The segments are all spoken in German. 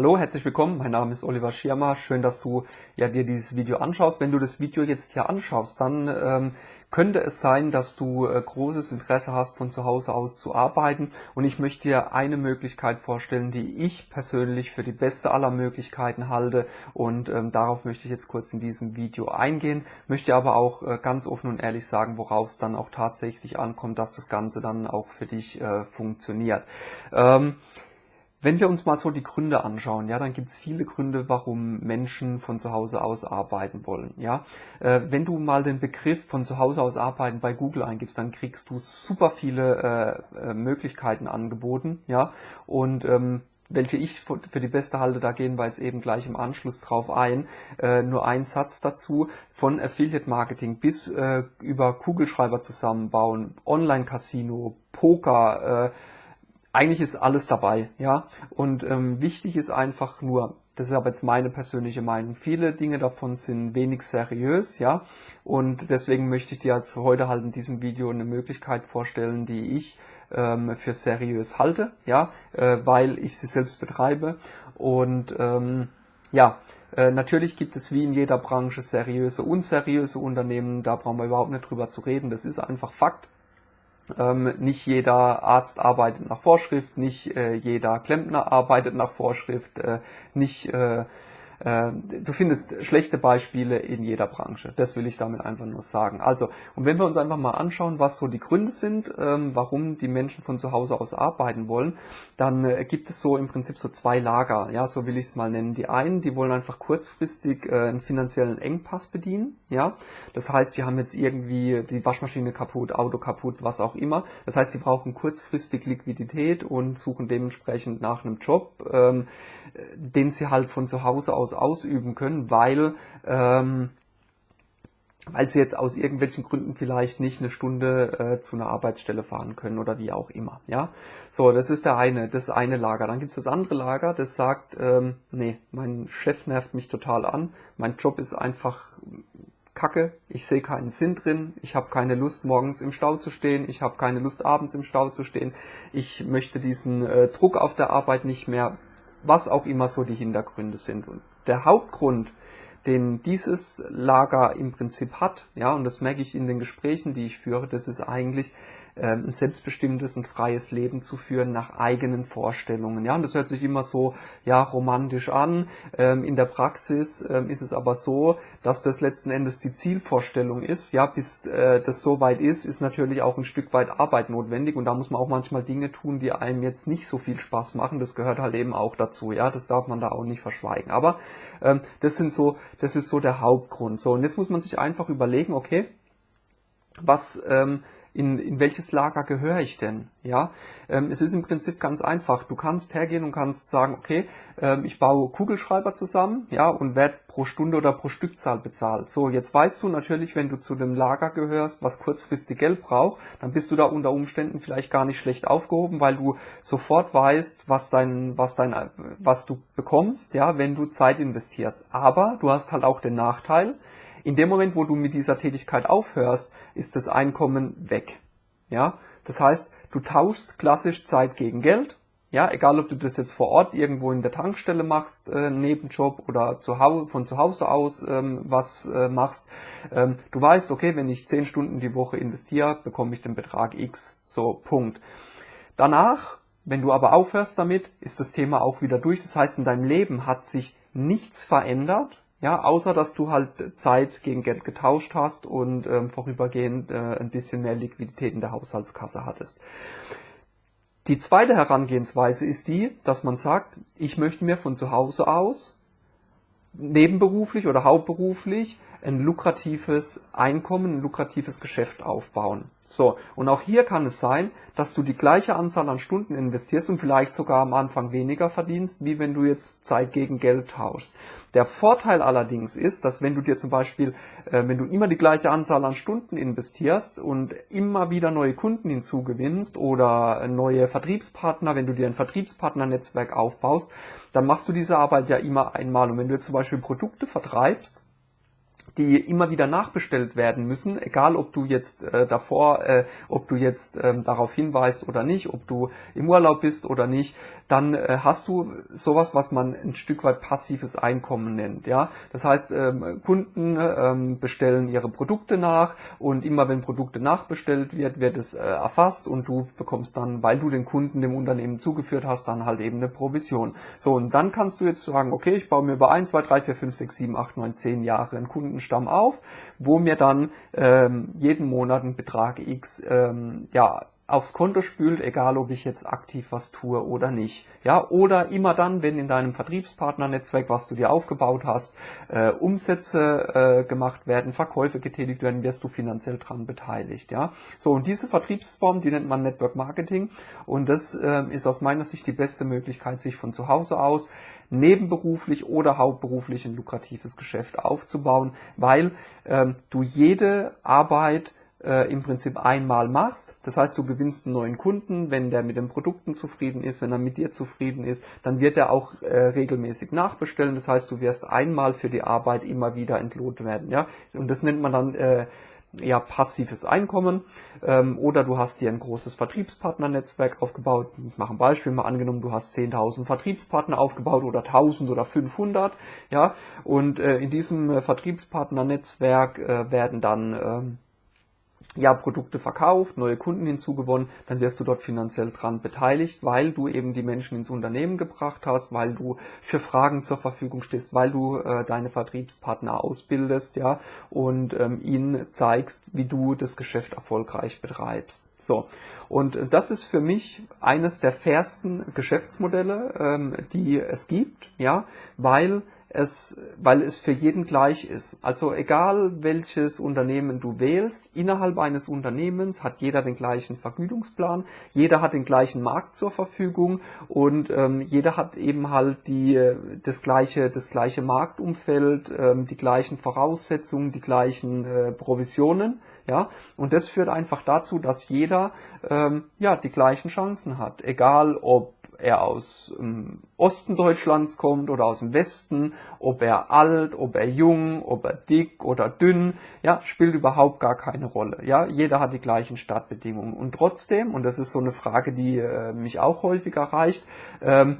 Hallo, herzlich willkommen. Mein Name ist Oliver Schirmer. Schön, dass du ja, dir dieses Video anschaust. Wenn du das Video jetzt hier anschaust, dann ähm, könnte es sein, dass du äh, großes Interesse hast, von zu Hause aus zu arbeiten. Und ich möchte dir eine Möglichkeit vorstellen, die ich persönlich für die beste aller Möglichkeiten halte. Und ähm, darauf möchte ich jetzt kurz in diesem Video eingehen. Möchte aber auch äh, ganz offen und ehrlich sagen, worauf es dann auch tatsächlich ankommt, dass das Ganze dann auch für dich äh, funktioniert. Ähm, wenn wir uns mal so die Gründe anschauen, ja, dann gibt es viele Gründe, warum Menschen von zu Hause aus arbeiten wollen. Ja, äh, wenn du mal den Begriff von zu Hause aus arbeiten bei Google eingibst, dann kriegst du super viele äh, äh, Möglichkeiten angeboten. Ja, und ähm, welche ich für die beste halte, da gehen wir jetzt eben gleich im Anschluss drauf ein. Äh, nur ein Satz dazu, von Affiliate Marketing bis äh, über Kugelschreiber zusammenbauen, Online-Casino, Poker, äh, eigentlich ist alles dabei, ja. Und ähm, wichtig ist einfach nur, das ist aber jetzt meine persönliche Meinung, viele Dinge davon sind wenig seriös, ja. Und deswegen möchte ich dir jetzt heute halt in diesem Video eine Möglichkeit vorstellen, die ich ähm, für seriös halte, ja, äh, weil ich sie selbst betreibe. Und ähm, ja, äh, natürlich gibt es wie in jeder Branche seriöse, unseriöse Unternehmen, da brauchen wir überhaupt nicht drüber zu reden, das ist einfach Fakt. Ähm, nicht jeder Arzt arbeitet nach Vorschrift, nicht äh, jeder Klempner arbeitet nach Vorschrift, äh, nicht äh, du findest schlechte Beispiele in jeder Branche. Das will ich damit einfach nur sagen. Also, und wenn wir uns einfach mal anschauen, was so die Gründe sind, ähm, warum die Menschen von zu Hause aus arbeiten wollen, dann äh, gibt es so im Prinzip so zwei Lager. Ja, so will ich es mal nennen. Die einen, die wollen einfach kurzfristig äh, einen finanziellen Engpass bedienen. Ja, das heißt, die haben jetzt irgendwie die Waschmaschine kaputt, Auto kaputt, was auch immer. Das heißt, die brauchen kurzfristig Liquidität und suchen dementsprechend nach einem Job, ähm, den sie halt von zu Hause aus ausüben können, weil ähm, weil sie jetzt aus irgendwelchen Gründen vielleicht nicht eine Stunde äh, zu einer Arbeitsstelle fahren können oder wie auch immer. Ja, so das ist der eine, das eine Lager. Dann gibt es das andere Lager, das sagt, ähm, nee, mein Chef nervt mich total an, mein Job ist einfach Kacke, ich sehe keinen Sinn drin, ich habe keine Lust morgens im Stau zu stehen, ich habe keine Lust abends im Stau zu stehen, ich möchte diesen äh, Druck auf der Arbeit nicht mehr, was auch immer so die Hintergründe sind. Und der Hauptgrund, den dieses Lager im Prinzip hat, ja, und das merke ich in den Gesprächen, die ich führe, das ist eigentlich ein selbstbestimmtes und freies Leben zu führen nach eigenen Vorstellungen. Ja, und das hört sich immer so ja romantisch an. Ähm, in der Praxis ähm, ist es aber so, dass das letzten Endes die Zielvorstellung ist. Ja, bis äh, das so weit ist, ist natürlich auch ein Stück weit Arbeit notwendig und da muss man auch manchmal Dinge tun, die einem jetzt nicht so viel Spaß machen. Das gehört halt eben auch dazu. Ja, das darf man da auch nicht verschweigen. Aber ähm, das sind so, das ist so der Hauptgrund. So und jetzt muss man sich einfach überlegen, okay, was ähm, in, in welches Lager gehöre ich denn? Ja, ähm, es ist im Prinzip ganz einfach. Du kannst hergehen und kannst sagen, okay, ähm, ich baue Kugelschreiber zusammen, ja, und werde pro Stunde oder pro Stückzahl bezahlt. So, jetzt weißt du natürlich, wenn du zu dem Lager gehörst, was kurzfristig Geld braucht, dann bist du da unter Umständen vielleicht gar nicht schlecht aufgehoben, weil du sofort weißt, was dein, was dein, was du bekommst, ja, wenn du Zeit investierst. Aber du hast halt auch den Nachteil, in dem Moment, wo du mit dieser Tätigkeit aufhörst, ist das Einkommen weg. Ja, das heißt, du tauschst klassisch Zeit gegen Geld. Ja, egal ob du das jetzt vor Ort irgendwo in der Tankstelle machst, äh, Nebenjob oder zu Hause, von zu Hause aus ähm, was äh, machst. Ähm, du weißt, okay, wenn ich 10 Stunden die Woche investiere, bekomme ich den Betrag X. So, Punkt. Danach, wenn du aber aufhörst damit, ist das Thema auch wieder durch. Das heißt, in deinem Leben hat sich nichts verändert. Ja, außer dass du halt Zeit gegen Geld getauscht hast und ähm, vorübergehend äh, ein bisschen mehr Liquidität in der Haushaltskasse hattest. Die zweite Herangehensweise ist die, dass man sagt, ich möchte mir von zu Hause aus nebenberuflich oder hauptberuflich ein lukratives Einkommen, ein lukratives Geschäft aufbauen. So, und auch hier kann es sein, dass du die gleiche Anzahl an Stunden investierst und vielleicht sogar am Anfang weniger verdienst, wie wenn du jetzt Zeit gegen Geld tauschst. Der Vorteil allerdings ist, dass wenn du dir zum Beispiel, äh, wenn du immer die gleiche Anzahl an Stunden investierst und immer wieder neue Kunden hinzugewinnst oder neue Vertriebspartner, wenn du dir ein Vertriebspartnernetzwerk aufbaust, dann machst du diese Arbeit ja immer einmal. Und wenn du jetzt zum Beispiel Produkte vertreibst, die immer wieder nachbestellt werden müssen, egal ob du jetzt äh, davor, äh, ob du jetzt ähm, darauf hinweist oder nicht, ob du im Urlaub bist oder nicht, dann äh, hast du sowas, was man ein Stück weit passives Einkommen nennt. Ja, das heißt, ähm, Kunden ähm, bestellen ihre Produkte nach und immer wenn Produkte nachbestellt wird, wird es äh, erfasst und du bekommst dann, weil du den Kunden dem Unternehmen zugeführt hast, dann halt eben eine Provision. So und dann kannst du jetzt sagen, okay, ich baue mir über 1, 2, 3, 4, 5, 6, 7, 8, 9, 10 Jahre einen Kundenstamm auf, wo mir dann ähm, jeden Monat ein Betrag X ähm, ja aufs Konto spült, egal ob ich jetzt aktiv was tue oder nicht. Ja, oder immer dann, wenn in deinem Vertriebspartnernetzwerk, was du dir aufgebaut hast, äh, Umsätze äh, gemacht werden, Verkäufe getätigt werden, wirst du finanziell dran beteiligt. Ja, so und diese Vertriebsform, die nennt man Network Marketing und das äh, ist aus meiner Sicht die beste Möglichkeit, sich von zu Hause aus nebenberuflich oder hauptberuflich ein lukratives Geschäft aufzubauen, weil ähm, du jede Arbeit äh, im Prinzip einmal machst. Das heißt, du gewinnst einen neuen Kunden, wenn der mit den Produkten zufrieden ist, wenn er mit dir zufrieden ist, dann wird er auch äh, regelmäßig nachbestellen. Das heißt, du wirst einmal für die Arbeit immer wieder entlohnt werden. Ja? Und das nennt man dann äh, ja, passives Einkommen ähm, oder du hast dir ein großes Vertriebspartnernetzwerk aufgebaut. Ich mache ein Beispiel mal angenommen, du hast 10.000 Vertriebspartner aufgebaut oder 1.000 oder 500, ja, und äh, in diesem äh, Vertriebspartnernetzwerk äh, werden dann ähm, ja, Produkte verkauft, neue Kunden hinzugewonnen, dann wirst du dort finanziell dran beteiligt, weil du eben die Menschen ins Unternehmen gebracht hast, weil du für Fragen zur Verfügung stehst, weil du äh, deine Vertriebspartner ausbildest, ja, und ähm, ihnen zeigst, wie du das Geschäft erfolgreich betreibst. So. Und das ist für mich eines der fairsten Geschäftsmodelle, ähm, die es gibt, ja, weil es, weil es für jeden gleich ist. Also egal welches Unternehmen du wählst, innerhalb eines Unternehmens hat jeder den gleichen Vergütungsplan, jeder hat den gleichen Markt zur Verfügung und ähm, jeder hat eben halt die, das gleiche, das gleiche Marktumfeld, ähm, die gleichen Voraussetzungen, die gleichen äh, Provisionen, ja. Und das führt einfach dazu, dass jeder ähm, ja die gleichen Chancen hat, egal ob er aus ähm, Osten Deutschlands kommt oder aus dem Westen, ob er alt, ob er jung, ob er dick oder dünn, ja, spielt überhaupt gar keine Rolle. Ja, jeder hat die gleichen Startbedingungen. Und trotzdem, und das ist so eine Frage, die äh, mich auch häufig erreicht, ähm,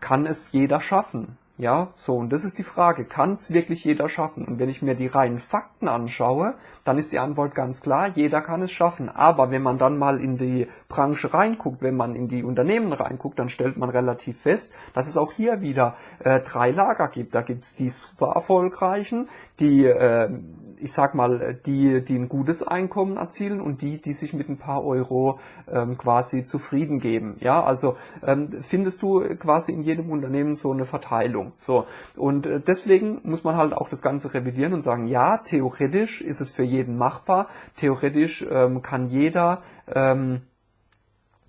kann es jeder schaffen. Ja, so, und das ist die Frage, kann es wirklich jeder schaffen? Und wenn ich mir die reinen Fakten anschaue, dann ist die Antwort ganz klar, jeder kann es schaffen. Aber wenn man dann mal in die Branche reinguckt, wenn man in die Unternehmen reinguckt, dann stellt man relativ fest, dass es auch hier wieder äh, drei Lager gibt. Da gibt's die super erfolgreichen, die, äh, ich sag mal, die, die ein gutes Einkommen erzielen und die, die sich mit ein paar Euro ähm, quasi zufrieden geben. Ja, also ähm, findest du quasi in jedem Unternehmen so eine Verteilung. So und äh, deswegen muss man halt auch das Ganze revidieren und sagen, ja, theoretisch ist es für jeden machbar. Theoretisch ähm, kann jeder ähm,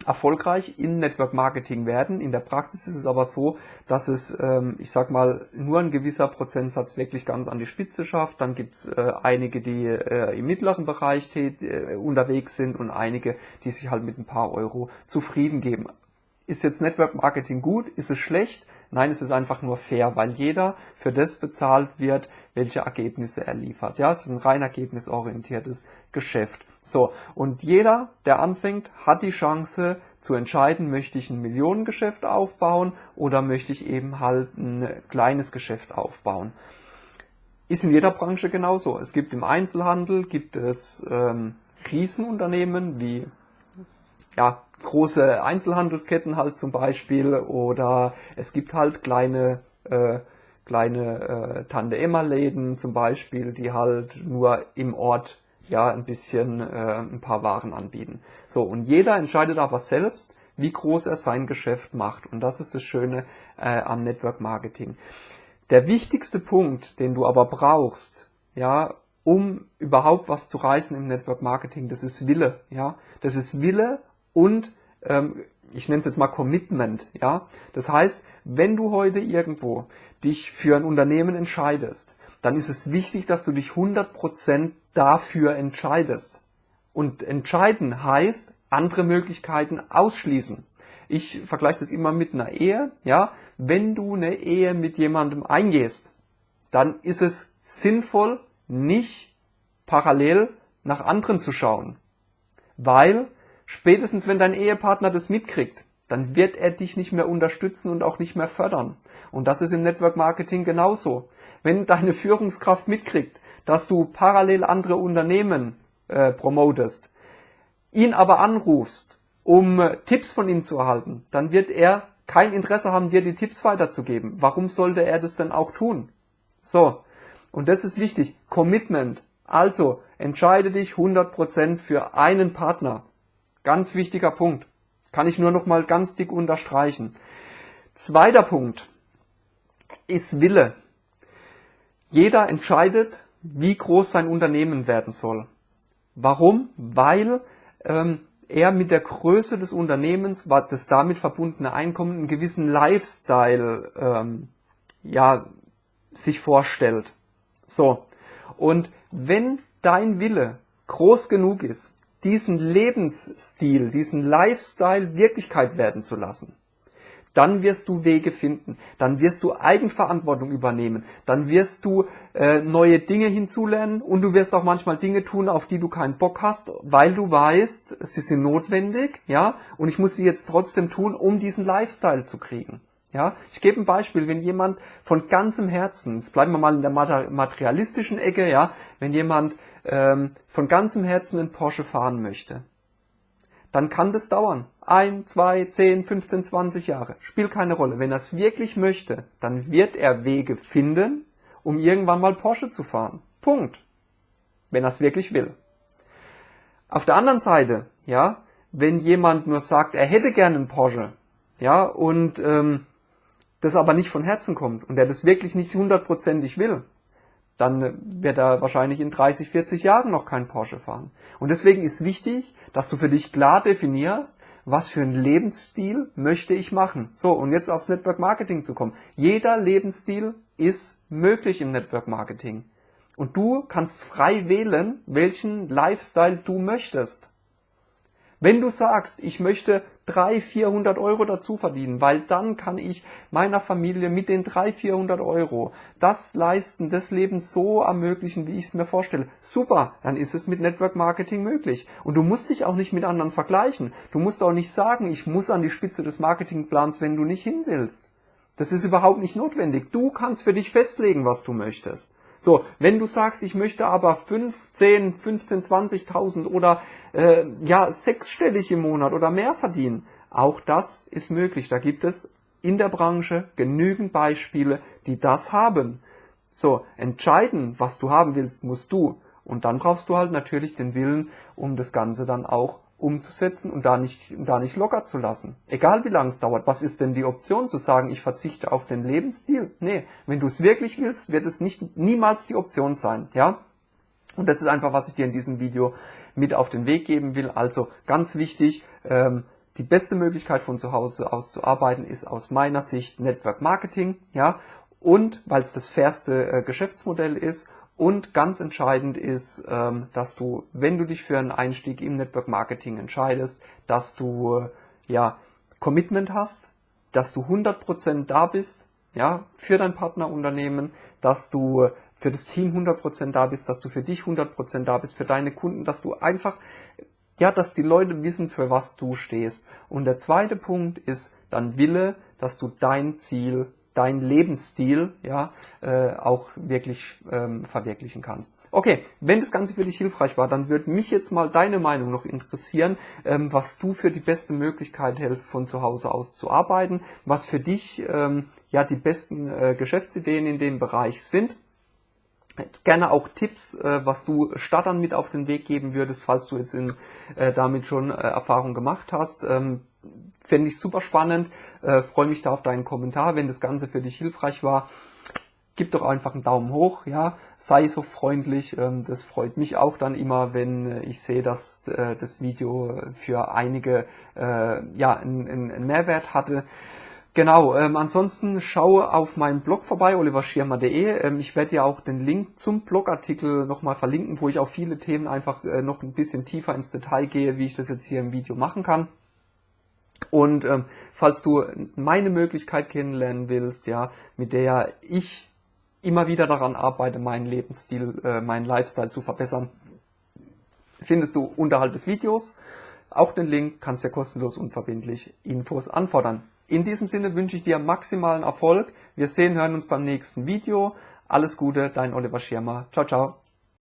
erfolgreich in Network Marketing werden. In der Praxis ist es aber so, dass es, ähm, ich sag mal, nur ein gewisser Prozentsatz wirklich ganz an die Spitze schafft. Dann gibt's äh, einige, die äh, im mittleren Bereich äh, unterwegs sind und einige, die sich halt mit ein paar Euro zufrieden geben. Ist jetzt Network Marketing gut? Ist es schlecht? Nein, es ist einfach nur fair, weil jeder für das bezahlt wird, welche Ergebnisse er liefert. Ja, es ist ein rein ergebnisorientiertes Geschäft. So, und jeder, der anfängt, hat die Chance zu entscheiden, möchte ich ein Millionengeschäft aufbauen oder möchte ich eben halt ein kleines Geschäft aufbauen. Ist in jeder Branche genauso. Es gibt im Einzelhandel, gibt es ähm, Riesenunternehmen wie ja, große Einzelhandelsketten halt zum Beispiel oder es gibt halt kleine äh, kleine äh, Tante-Emma-Läden zum Beispiel, die halt nur im Ort ja ein bisschen äh, ein paar Waren anbieten. So, und jeder entscheidet aber selbst, wie groß er sein Geschäft macht. Und das ist das Schöne äh, am Network Marketing. Der wichtigste Punkt, den du aber brauchst, ja, um überhaupt was zu reißen im Network Marketing, das ist Wille, ja. Das ist Wille und ähm, ich nenne es jetzt mal Commitment, ja. Das heißt, wenn du heute irgendwo dich für ein Unternehmen entscheidest, dann ist es wichtig, dass du dich 100% dafür entscheidest. Und entscheiden heißt, andere Möglichkeiten ausschließen. Ich vergleiche das immer mit einer Ehe, ja. Wenn du eine Ehe mit jemandem eingehst, dann ist es sinnvoll, nicht parallel nach anderen zu schauen. Weil spätestens wenn dein Ehepartner das mitkriegt, dann wird er dich nicht mehr unterstützen und auch nicht mehr fördern. Und das ist im Network Marketing genauso. Wenn deine Führungskraft mitkriegt, dass du parallel andere Unternehmen äh, promotest, ihn aber anrufst, um äh, Tipps von ihm zu erhalten, dann wird er kein Interesse haben, dir die Tipps weiterzugeben. Warum sollte er das denn auch tun? So. Und das ist wichtig. Commitment. Also, entscheide dich 100% für einen Partner. Ganz wichtiger Punkt. Kann ich nur noch mal ganz dick unterstreichen. Zweiter Punkt ist Wille. Jeder entscheidet, wie groß sein Unternehmen werden soll. Warum? Weil ähm, er mit der Größe des Unternehmens, das damit verbundene Einkommen, einen gewissen Lifestyle ähm, ja, sich vorstellt. So. Und wenn dein Wille groß genug ist, diesen Lebensstil, diesen Lifestyle Wirklichkeit werden zu lassen, dann wirst du Wege finden, dann wirst du Eigenverantwortung übernehmen, dann wirst du äh, neue Dinge hinzulernen. Und du wirst auch manchmal Dinge tun, auf die du keinen Bock hast, weil du weißt, sie sind notwendig, ja, und ich muss sie jetzt trotzdem tun, um diesen Lifestyle zu kriegen. Ja, ich gebe ein Beispiel, wenn jemand von ganzem Herzen, jetzt bleiben wir mal in der materialistischen Ecke, ja, wenn jemand ähm, von ganzem Herzen einen Porsche fahren möchte, dann kann das dauern. Ein, zwei, zehn, 15, 20 Jahre. Spielt keine Rolle. Wenn er es wirklich möchte, dann wird er Wege finden, um irgendwann mal Porsche zu fahren. Punkt. Wenn er es wirklich will. Auf der anderen Seite, ja, wenn jemand nur sagt, er hätte gerne einen Porsche, ja, und ähm, das aber nicht von Herzen kommt und der das wirklich nicht hundertprozentig will, dann wird er wahrscheinlich in 30, 40 Jahren noch kein Porsche fahren. Und deswegen ist wichtig, dass du für dich klar definierst, was für einen Lebensstil möchte ich machen. So, und jetzt aufs Network Marketing zu kommen. Jeder Lebensstil ist möglich im Network Marketing. Und du kannst frei wählen, welchen Lifestyle du möchtest. Wenn du sagst, ich möchte 300, 400 Euro dazu verdienen, weil dann kann ich meiner Familie mit den 300, 400 Euro das Leisten des Lebens so ermöglichen, wie ich es mir vorstelle. Super, dann ist es mit Network Marketing möglich. Und du musst dich auch nicht mit anderen vergleichen. Du musst auch nicht sagen, ich muss an die Spitze des Marketingplans, wenn du nicht hin willst. Das ist überhaupt nicht notwendig. Du kannst für dich festlegen, was du möchtest. So, wenn du sagst, ich möchte aber 5, 10, 15, 20.000 oder äh, ja sechsstellig im Monat oder mehr verdienen, auch das ist möglich. Da gibt es in der Branche genügend Beispiele, die das haben. So, entscheiden, was du haben willst, musst du. Und dann brauchst du halt natürlich den Willen, um das Ganze dann auch umzusetzen und da nicht, da nicht locker zu lassen. Egal wie lange es dauert. Was ist denn die Option zu sagen, ich verzichte auf den Lebensstil? Nee, wenn du es wirklich willst, wird es nicht, niemals die Option sein, ja? Und das ist einfach, was ich dir in diesem Video mit auf den Weg geben will. Also ganz wichtig, ähm, die beste Möglichkeit von zu Hause aus zu arbeiten ist aus meiner Sicht Network Marketing, ja? Und weil es das fairste äh, Geschäftsmodell ist und ganz entscheidend ist, ähm, dass du, wenn du dich für einen Einstieg im Network Marketing entscheidest, dass du ja Commitment hast, dass du 100% da bist, ja, für dein Partnerunternehmen, dass du für das Team 100% da bist, dass du für dich 100% da bist, für deine Kunden, dass du einfach, ja, dass die Leute wissen, für was du stehst. Und der zweite Punkt ist dann Wille, dass du dein Ziel dein Lebensstil ja äh, auch wirklich ähm, verwirklichen kannst. Okay, wenn das Ganze für dich hilfreich war, dann würde mich jetzt mal deine Meinung noch interessieren, ähm, was du für die beste Möglichkeit hältst, von zu Hause aus zu arbeiten, was für dich ähm, ja die besten äh, Geschäftsideen in dem Bereich sind gerne auch Tipps, äh, was du Startern mit auf den Weg geben würdest, falls du jetzt in, äh, damit schon äh, Erfahrung gemacht hast. Ähm, Fände ich super spannend. Äh, Freue mich da auf deinen Kommentar, wenn das Ganze für dich hilfreich war. Gib doch einfach einen Daumen hoch, ja. Sei so freundlich. Ähm, das freut mich auch dann immer, wenn äh, ich sehe, dass äh, das Video für einige äh, ja einen, Mehrwert hatte. Genau, ähm, ansonsten schaue auf meinem Blog vorbei, oliverschirmer.de. Ähm, ich werde ja auch den Link zum Blogartikel nochmal verlinken, wo ich auf viele Themen einfach noch ein bisschen tiefer ins Detail gehe, wie ich das jetzt hier im Video machen kann. Und ähm, falls du meine Möglichkeit kennenlernen willst, ja, mit der ich immer wieder daran arbeite, meinen Lebensstil, äh, meinen Lifestyle zu verbessern, findest du unterhalb des Videos Auch den Link kannst du ja kostenlos unverbindlich Infos anfordern. In diesem Sinne wünsche ich dir maximalen Erfolg. Wir sehen, hören uns beim nächsten Video. Alles Gute, dein Oliver Schirmer. Ciao, ciao.